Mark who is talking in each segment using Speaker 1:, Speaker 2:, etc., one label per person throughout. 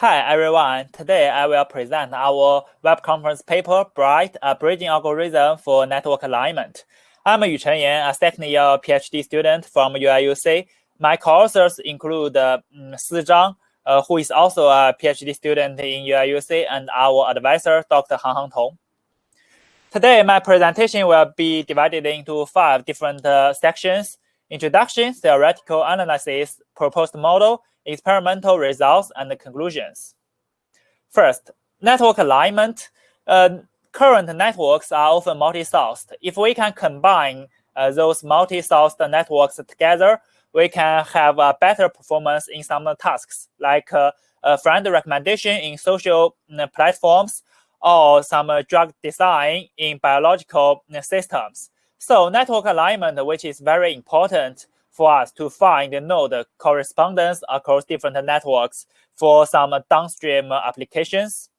Speaker 1: Hi everyone, today I will present our web conference paper, Bright, a bridging algorithm for network alignment. I'm Yuchen Yan, a second year PhD student from UIUC. My co-authors include um, Si Zhang, uh, who is also a PhD student in UIUC, and our advisor, Dr. Hanghang Tong. Today, my presentation will be divided into five different uh, sections. Introduction, theoretical analysis, proposed model, experimental results, and conclusions. First, network alignment. Uh, current networks are often multi-sourced. If we can combine uh, those multi-sourced networks together, we can have a better performance in some tasks, like uh, a friend recommendation in social uh, platforms or some drug design in biological uh, systems. So network alignment, which is very important for us to find the node correspondence across different networks for some downstream applications.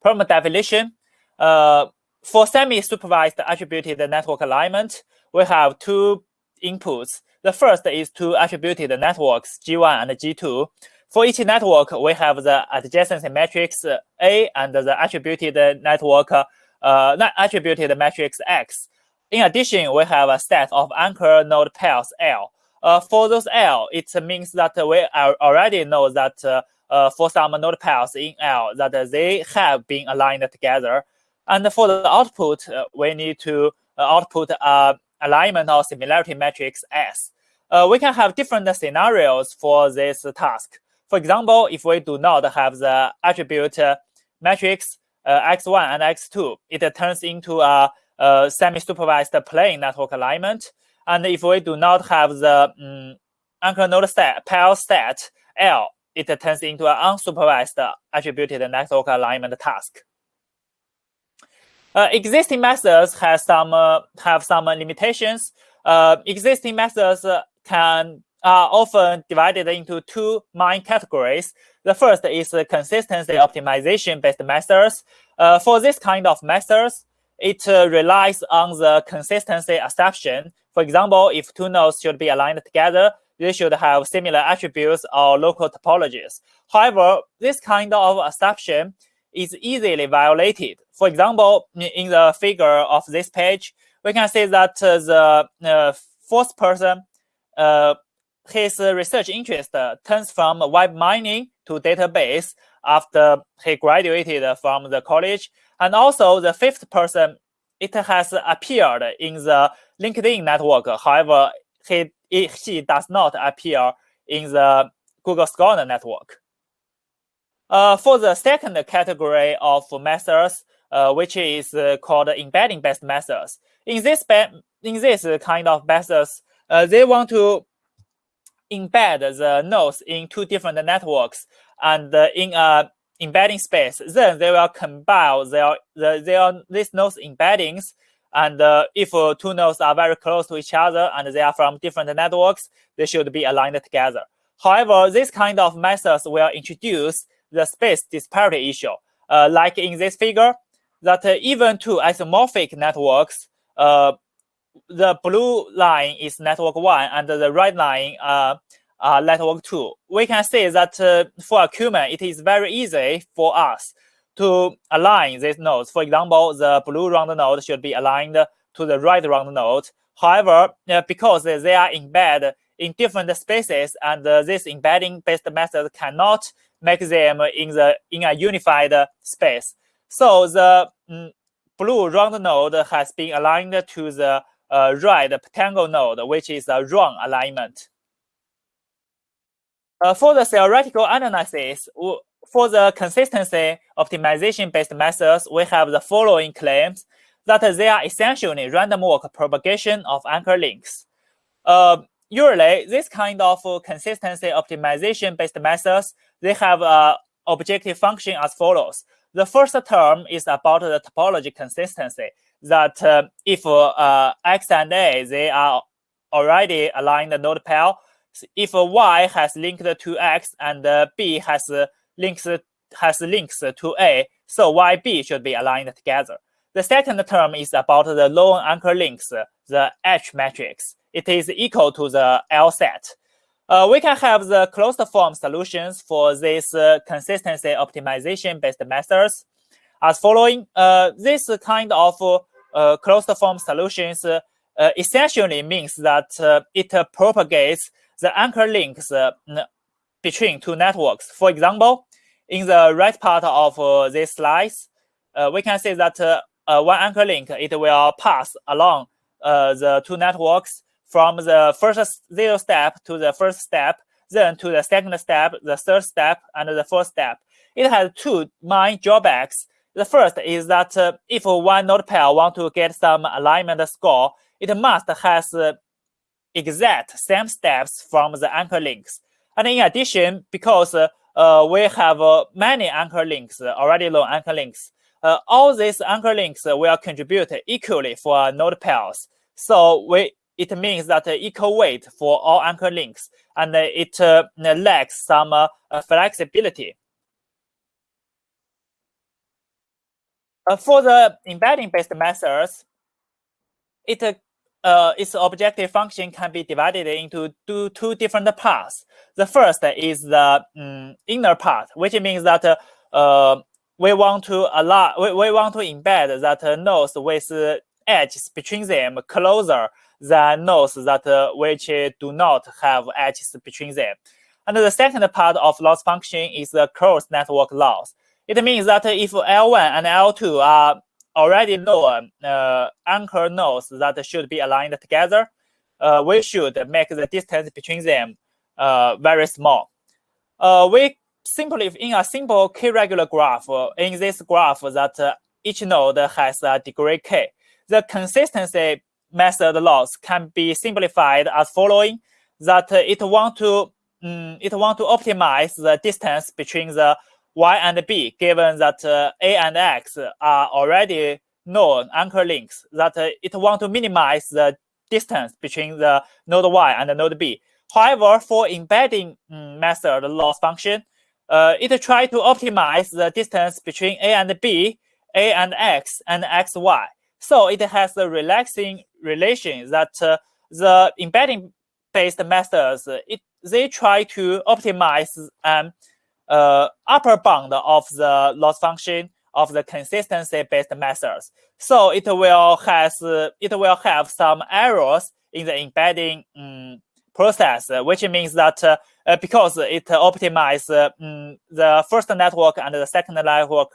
Speaker 1: Problem definition. Uh, for semi-supervised attributed network alignment, we have two inputs. The first is two attributed networks, G1 and G2. For each network, we have the adjacency matrix A and the attributed network, uh, attributed matrix X. In addition, we have a set of anchor node pairs L. Uh, for those L, it means that we already know that uh, uh, for some node pairs in L that they have been aligned together. And for the output, uh, we need to uh, output alignment or similarity matrix S. Uh, we can have different scenarios for this task. For example, if we do not have the attribute matrix x1 and x2, it turns into a uh, semi-supervised plain network alignment. And if we do not have the um, anchor node set, pair set L, it turns into an unsupervised attributed network alignment task. Uh, existing methods have some uh, have some limitations. Uh, existing methods can are often divided into two main categories. The first is consistency optimization based methods. Uh, for this kind of methods, it uh, relies on the consistency assumption. For example, if two nodes should be aligned together, they should have similar attributes or local topologies. However, this kind of assumption is easily violated. For example, in the figure of this page, we can see that uh, the uh, fourth person, uh, his research interest turns from web mining to database after he graduated from the college and also the fifth person, it has appeared in the LinkedIn network. However, he, he does not appear in the Google Scholar network. Uh, for the second category of methods, uh, which is uh, called embedding-based methods, in this in this kind of methods, uh, they want to embed the nodes in two different networks and uh, in a embedding space, then they will combine their, the, their these nodes embeddings. And uh, if uh, two nodes are very close to each other and they are from different networks, they should be aligned together. However, this kind of methods will introduce the space disparity issue. Uh, like in this figure, that uh, even two isomorphic networks, uh, the blue line is network one and the red line uh, uh, network two, we can see that uh, for a Kuman, it is very easy for us to align these nodes. For example, the blue round node should be aligned to the red round node. However, uh, because they are embedded in different spaces and uh, this embedding-based method cannot make them in the in a unified space. So the mm, blue round node has been aligned to the uh, red rectangle node, which is a wrong alignment. Uh, for the theoretical analysis, for the consistency optimization-based methods, we have the following claims that they are essentially random walk propagation of anchor links. Uh, usually, this kind of consistency optimization-based methods, they have an objective function as follows. The first term is about the topology consistency, that uh, if uh, x and a, they are already aligned node pair, if y has linked to x and b has links has links to a, so y b should be aligned together. The second term is about the lone anchor links, the H matrix. It is equal to the L set. Uh, we can have the closed form solutions for this uh, consistency optimization based methods as following. Uh, this kind of uh, closed form solutions uh, essentially means that uh, it propagates the anchor links uh, between two networks. For example, in the right part of uh, this slice, uh, we can see that one anchor link, it will pass along the two networks from the first zero step to the first step, then to the second step, the third step, and the fourth step. It has two main drawbacks. The first is that uh, if one node pair want to get some alignment score, it must has uh, exact same steps from the anchor links. And in addition, because uh, uh we have uh, many anchor links, already known anchor links, uh, all these anchor links will contribute equally for node pairs. So we it means that equal weight for all anchor links, and it uh, lacks some uh, flexibility. Uh, for the embedding-based methods, it uh, its objective function can be divided into two, two different parts. The first is the um, inner part, which means that uh, we want to allow we, we want to embed that nodes with edges between them closer than nodes that uh, which do not have edges between them. And the second part of loss function is the cross network loss. It means that if L1 and L2 are already known uh, anchor nodes that should be aligned together, uh, we should make the distance between them uh, very small. Uh, we simply, in a simple k-regular graph, uh, in this graph that uh, each node has a degree k, the consistency method loss can be simplified as following: that it want to um, it want to optimize the distance between the y and b, given that uh, a and x are already known anchor links. That uh, it want to minimize the distance between the node y and the node b. However, for embedding um, method loss function, uh, it try to optimize the distance between a and b, a and x, and xy. So it has a relaxing relation that uh, the embedding based methods, it, they try to optimize um, uh, upper bound of the loss function of the consistency based methods. So it will has it will have some errors in the embedding um, process, which means that uh, because it optimizes um, the first network and the second network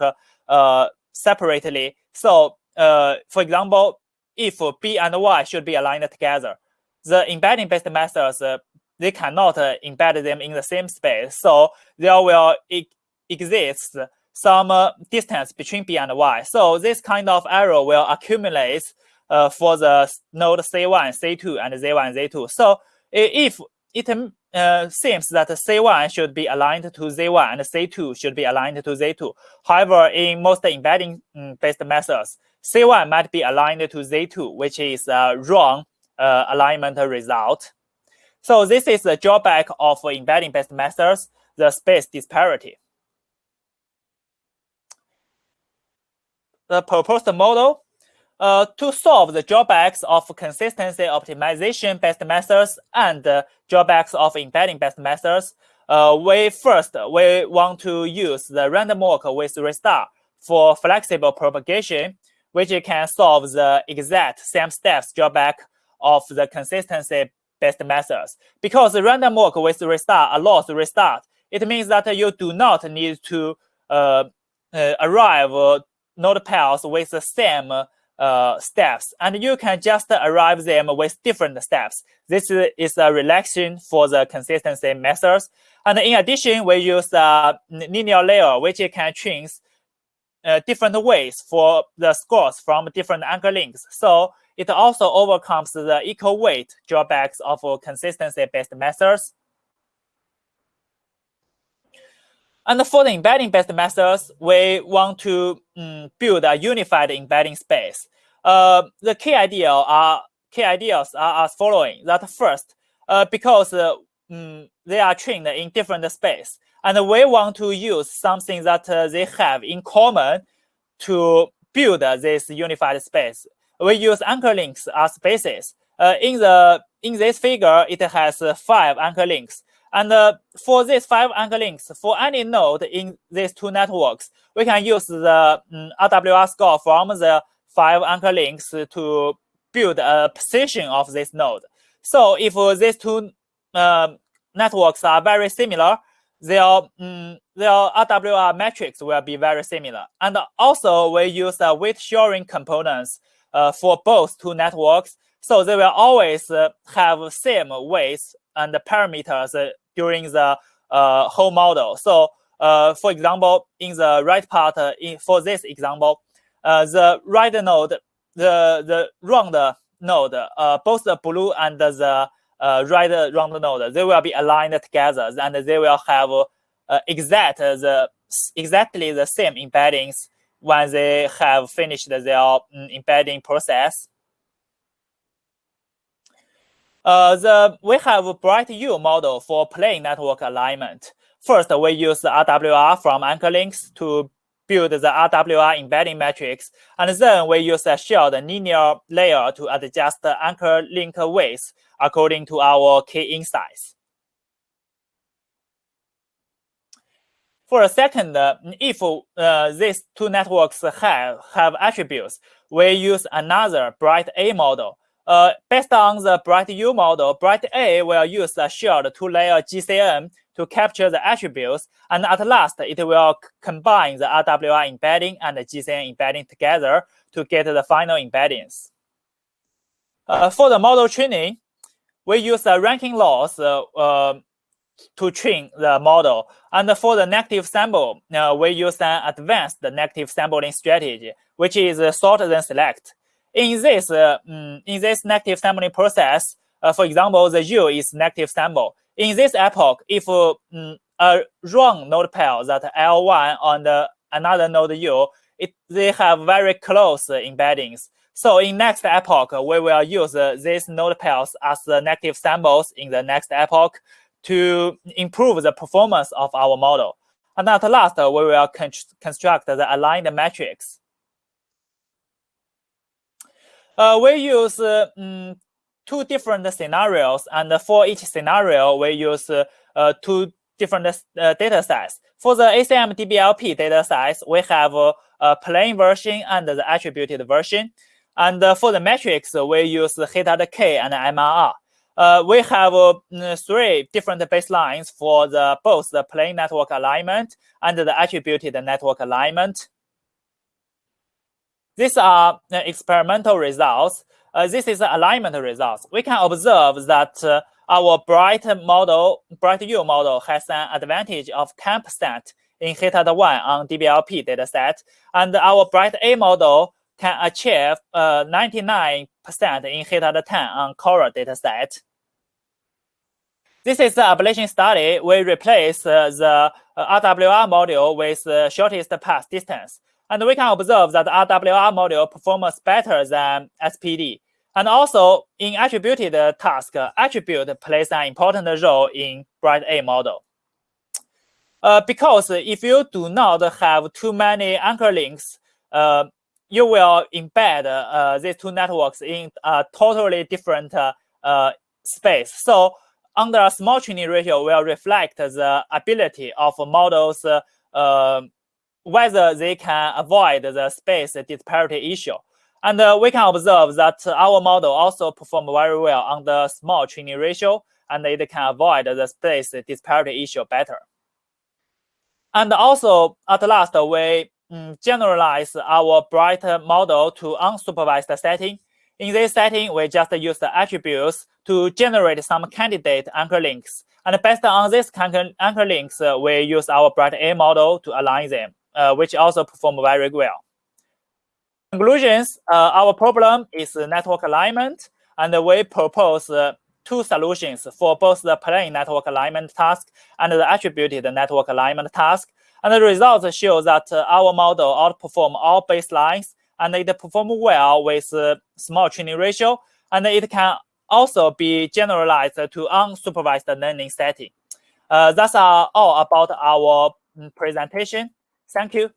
Speaker 1: uh, separately, so uh, for example, if B and Y should be aligned together, the embedding-based methods, uh, they cannot uh, embed them in the same space. So there will e exist some uh, distance between B and Y. So this kind of error will accumulate uh, for the node C1, C2, and Z1, Z2. So if it uh, seems that C1 should be aligned to Z1 and C2 should be aligned to Z2. However, in most embedding-based mm, methods, C1 might be aligned to Z2, which is a wrong uh, alignment result. So this is the drawback of embedding-based methods, the space disparity. The proposed model uh, to solve the drawbacks of consistency optimization-based methods and uh, drawbacks of embedding-based methods, uh, we first we want to use the random walk with restart for flexible propagation which can solve the exact same steps drawback of the consistency-based methods. Because the random walk with restart allows restart, it means that you do not need to uh, uh, arrive node pairs with the same uh, steps, and you can just arrive them with different steps. This is a relaxation for the consistency methods. And in addition, we use a linear layer, which can change uh, different ways for the scores from different anchor links. So it also overcomes the equal weight drawbacks of consistency-based methods. And for the embedding-based methods, we want to um, build a unified embedding space. Uh, the key idea are key ideas are as following. That first, uh, because uh, um, they are trained in different space, and we want to use something that uh, they have in common to build this unified space. We use anchor links as basis. Uh, in the in this figure, it has five anchor links. And uh, for these five anchor links, for any node in these two networks, we can use the um, RWR score from the five anchor links to build a position of this node. So if these two uh, networks are very similar, their, um, their RWR metrics will be very similar. And also we use the weight sharing components uh, for both two networks. So they will always uh, have same weights and parameters uh, during the uh, whole model. So uh, for example, in the right part, uh, in, for this example, uh, the right node, the, the round node, uh, both the blue and the uh, right round node, they will be aligned together and they will have uh, exact the exactly the same embeddings when they have finished their um, embedding process. Uh, the, we have a BrightU model for plain network alignment. First, we use the RWR from anchor links to build the RWR embedding matrix, and then we use a shared linear layer to adjust the anchor link weights according to our key insights. For a second, if uh, these two networks have, have attributes, we use another Bright A model uh, based on the BrightU model, Bright A will use a shared two-layer GCN to capture the attributes, and at last, it will combine the RWR embedding and the GCN embedding together to get the final embeddings. Uh, for the model training, we use the ranking loss uh, uh, to train the model. And for the negative sample, uh, we use an advanced negative sampling strategy, which is sort then select in this uh, mm, in this negative sampling process, uh, for example, the U is negative sample. In this epoch, if uh, mm, a wrong node pair that L1 on the another node U, it, they have very close embeddings. So in next epoch, we will use uh, these node pairs as the negative samples in the next epoch to improve the performance of our model. And at last, we will con construct the aligned matrix. Uh, we use um, two different scenarios, and for each scenario, we use uh, two different uh, data sets. For the ACM DBLP data sets, we have a plain version and the attributed version. And for the metrics, we use Hita K and MRR. Uh, we have uh, three different baselines for the both the plain network alignment and the attributed network alignment. These are uh, experimental results. Uh, this is the alignment results. We can observe that uh, our bright model, BrightU model has an advantage of 10% in HITAD 1 on DBLP dataset, and our Bright A model can achieve 99% in HITAD 10 on Cora dataset. This is the ablation study. We replace uh, the uh, RWR module with the shortest path distance. And we can observe that RWR module performs better than SPD. And also, in attributed task, attribute plays an important role in Bright A model. Uh, because if you do not have too many anchor links, uh, you will embed uh, these two networks in a totally different uh, space. So under a small training ratio will reflect the ability of models uh, whether they can avoid the space disparity issue. And uh, we can observe that our model also perform very well the small training ratio, and it can avoid the space disparity issue better. And also, at last, we generalize our bright model to unsupervised setting. In this setting, we just use the attributes to generate some candidate anchor links. And based on these anchor links, uh, we use our bright A model to align them uh, which also perform very well. Conclusions, uh, our problem is network alignment, and we propose uh, two solutions for both the plain network alignment task and the attributed network alignment task. And the results show that uh, our model outperform all baselines, and it perform well with uh, small training ratio, and it can also be generalized to unsupervised learning setting. Uh, that's all about our mm, presentation. Thank you.